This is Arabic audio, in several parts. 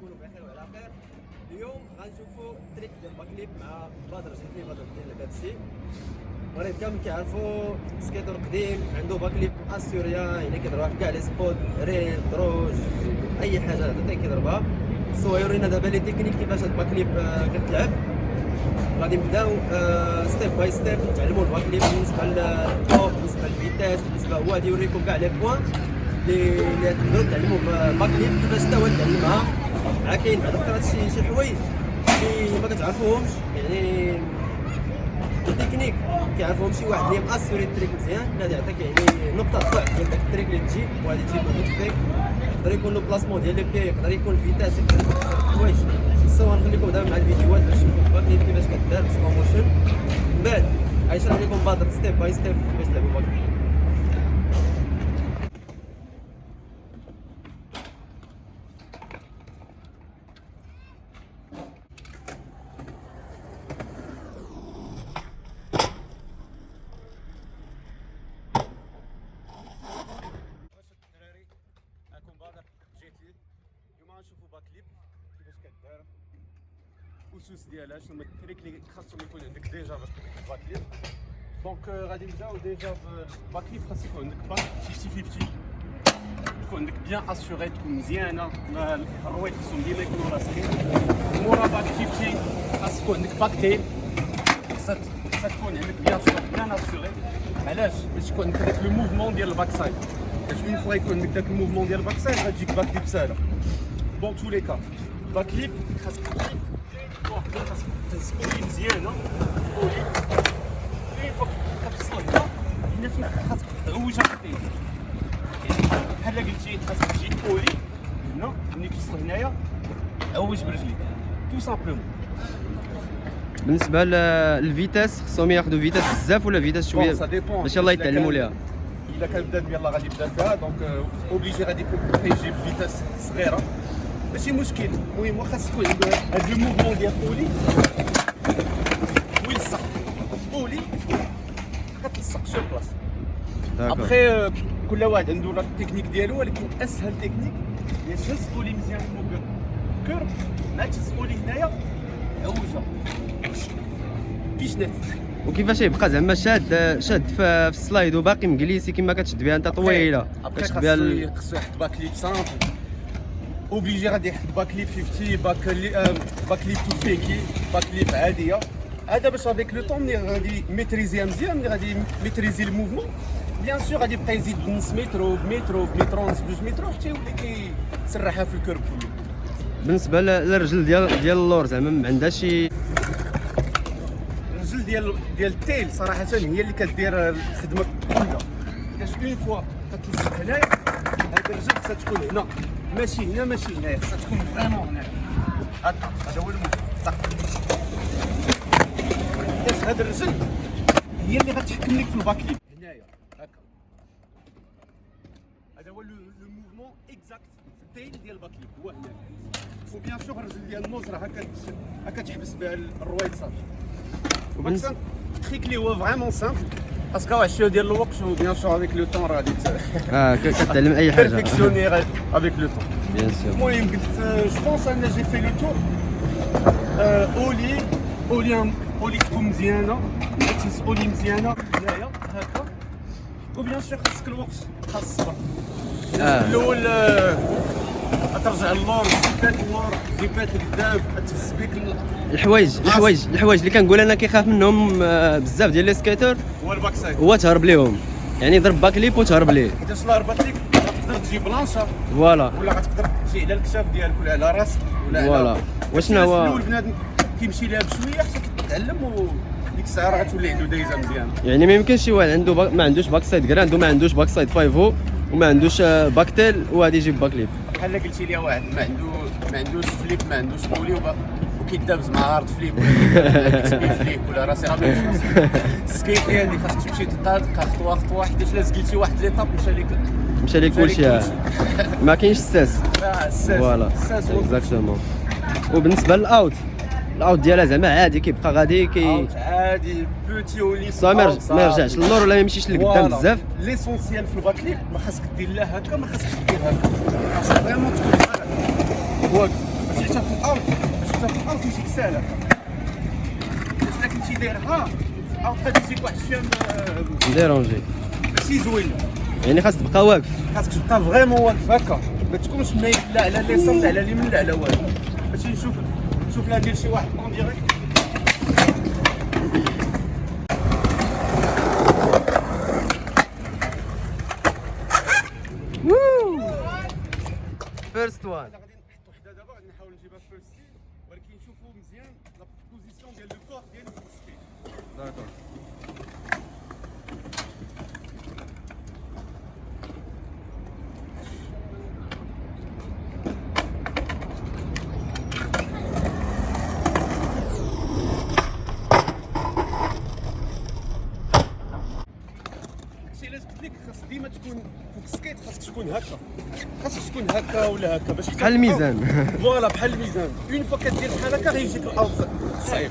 تكونوا بخير وعلى خير اليوم غنشوفوا trick ديال backlip مع بدر جديد بدر ديال بيبسي المغرب كامل كيعرفوا skater قديم عنده backlip assurée يعني كيضربها في كاع les spots rail دروج أي حاجة تعطي كيضربها. so يورينا دابا les techniques كيفاش هاد backlip آه، كتلعب. غادي نبداو step by step نتعلموا ال backlip بالنسبة للطوب بالنسبة لل vitesse بالنسبة هو غادي يوريكم كاع les points اللي تقدروا تعلموا backlip كيفاش حتى هو تعلمها كاين بعض الخطرات شي شي حوايج اللي ما كتعرفوهمش يعني التكنيك كيعرفهم شي واحد اللي م assuré ال trick مزيان غادي يعطيك يعني نقطة ضعف ديال داك ال trick اللي تجي وغادي تجيب فيك يقدر يكون le placement ديال les pieds يقدر يكون ال vitesse يقدر يكون حوايج. so نخليكم دابا مع الفيديوهات باش تشوفوا backlip كيفاش كدار slow motion من بعد غيشرح لكم بدر step by step كيفاش تلعبوا backlip واش الدراري معكم بدر جيت لي اليوم غنشوفوا backlip كيفاش كدار الاسس ديالها شنو هما ال trick اللي خاصهم يكون عندك déjà باش تدير backlip donc آه، غادي نبداو déjà بال backlip خاص يكون عندك back 50 50 تكون عندك bien assurée تكون مزيانه ما الرويت خصهم ديما يكونوا راسخين مورا back 50 خاص يكون عندك back tail خاصها خاصها تكون عندك bien sûr bien assurée علاش باش يكون عندك داك le mouvement ديال ال backside باش une fois يكون عندك داك ال mouvement ديال ال backside غتجيك backlip ساهله bon tous les cas backlip خاصك تسكولي مزيانه fois كتوصل هنا هنا فين خاصك تعوجها خطين بحال قلتي خاصك تجي تولي هنا ملي توصل هنايا عوج برجليك tout simplement بالنسبة لل vitesse خصهم ياخذوا vitesse بزاف ولا vitesse شوية. باش إلا يتعلموا ليها الا كان بدا يلاه غادي يبدأ فيها. donc obligé غادي يكون كيجيب vitesse صغيره ماشي مشكل. المهم واخا تكون هاد le mouvement ديال ollie ويلصق ollie كتلصق sur place après كل واحد عنده la technique ديالو ولكن أسهل تكنيك هي تهز ollie مزيان فوق كور مع تهز اولي هنايا عوجها بيشنات وكيفاش يبقى؟ زعما شاد شاد في السلايد وباقي مجليسي كما كتشد بها أنت طويلة. كتشد بها خاصو يحط باك ليب سامبل اوبليجي غادي يحط باك ليب 50 باك لي باك ليب تو فيكي باك ليب عادية. هذا باش افيك لو طون ملي غادي ميتريزيها مزيان ملي غادي ميتريزي الموفمون بيان سور غادي يبقى يزيد بنص متر بمتر بمتر ونص بجوج متر حتى يولي كيسرحها في ال curb كله. بالنسبة للرجل ديال ديال اللور زعما ما عندها شي الرجل ديال ديال ال tail صراحة هي اللي كدير الخدمة كلها. حيتاش une fois كتلصق هنايا هاد الرجل خصها تكون هنا. ماشي هنا ماشي هنايا. خصها تكون vraiment هنا هكا هذا هو المهم. حيتاش هاد الرجل هي اللي غتحكم لك في ال backlip هنايا. هكا. هذا هو le mouvement exact في ال tail ديال ال backlip هو هنا و bien sûr الرجل ديال ال nose راه هكا هكا تحبس بها وبالنس- وبالنسبه ال trick اللي هو vraiment simple parce que واحد شوية ديال الوقت و bien sûr avec le temps غادي آه ك- كتعلم اي حاجة perfectionner avec le temps bien sûr المهم قلت je pense أنا جي في le tour ollie ollie اولي تكون مزيانه تهز اولي مزيانه هنايا هكا وبيان سور خاصك الوقت خاص الصبر آه. الأول آه، ترجع اللور زيبات اللور؟ زيبات الكذاب تهز ال- الحوايج الحوايج الحوايج اللي كنقول أنا كيخاف منهم آه، بزاف ديال لي سكيتر هو الباك سايد هو تهرب ليهم. يعني ضرب باكليب وتهرب ليه. حيتاش لا ربط لك غتقدر تجي بلانشا فوالا. ولا غتقدر تجي على الكتاف ديالك ولا على راسك ولا voilà. وشنو هو- الأول بنادم كيمشي لها بشوية حتى كتعلم وديك الساعة راه غتولي عنده دايزة مزيانه يعني ما يمكنش شي واحد عنده back ما عندوش backside grind وما عندوش backside five-o وما عندوش آه، back tail وغادي يجيب backlip بحال قلتي لي واحد. ما عنده ما عندوش flip ما عندوش ollie وكيدابز مع hardflip ولا flip ولا راسي راه ال skate اللي خاصك تمشي تطالق خطوه خطوه حيتاش لا زقيتي واحد l'étape مشى لك مشى ليه كلشي. ما كاينش ستاس آه، الساس. voilà. الساس exactement وبالنسبة لل out ال out ديالها زعما عادي كيبقى غادي كي عادي petit ollie صا ما يرج- ما يرجعش للور ولا ما يمشيش لقدام بزاف. l'essentiel في ال backlip ما خاسك دير لا هكا ما خاسكش دير هكا. خاصك vraiment تكون واقف ديرتها في الأرض شفتها في الأرض يجيك ساهل هكا الا كنتي دايرها أو يجيك واحد الشام آه، dérangé. ماشي زوين. يعني خاص تبقى واقف. خاصك تبقى vraiment واقف هكا. ما تكونش مايل لا على اليسار لا على اليمين لا على والو. باش نشوف نشوف لا ديال شي واحد en direct first one غادي نحط وحده دابا غادي نحاول نجيبها في first ولكن نشوفوا مزيان la position ديال le corps ديالو في ال skate d'accord شي علاش قلت لك خاص ديما تكون ال skate خاصك تكون هكا. خاصك تكون هكا ولا هكا باش بحال الميزان. voilà بحال الميزان. une fois كدير بحال هكا غيجيك الأرض صعيب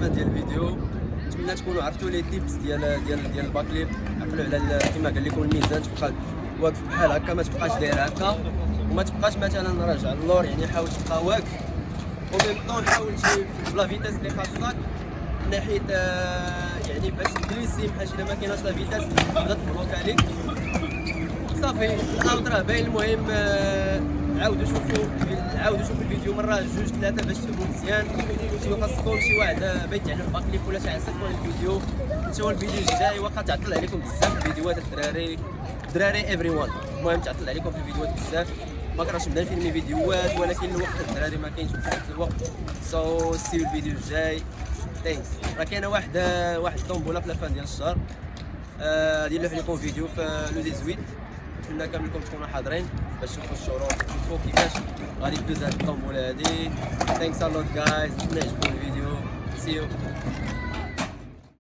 للفه ديال الفيديو. نتمنى تكونوا عرفتوا les tips ديال ديال ديال ال backlip عقلوا على كما قال لكم الميزان تبقى واقف بحال هكا ما تبقاش داير هكا. وما تبقاش مثلا راجع اللور يعني حاول تبقى واقف. و même temps حاول تجي بلا vitesse اللي خاصك. من ناحية آه، يعني باش تجلسي بحال إلا ما كايناش la vitesse تبدا ت bloque عليك. صافي الأرض راه باين المهم آه، عاودوا شوفوا عاودوا شوفوا الفيديو مرة جوج ثلاثة باش تفهموا مزيان. شي خاصكم شي واحد آه، بغى يتعلم backflip ولا شي عسكر الفيديو. نشوفوا الفيديو الجاي واخا تعطل عليكم بزاف الفيديوهات الدراري الدراري everyone المهم تعطل عليكم في الفيديوهات بزاف. ما كرهتش نبدا نفيلمي فيديوهات ولكن الوقت الدراري ما كاينش بزاف الوقت. so see you الفيديو الجاي. thanks راه كاينة واحد آه، واحد الطومبوله في la fin ديال الشهر. آه، نلوح لكم فيديو في le 18 نتمنى كاملكم تكونوا حاضرين باش تشوفوا الشروط تشوفوا كيفاش غادي تدوز هاد الطومبوله هادي thanks a lot guys نتمنى يعجبكم الفيديو see you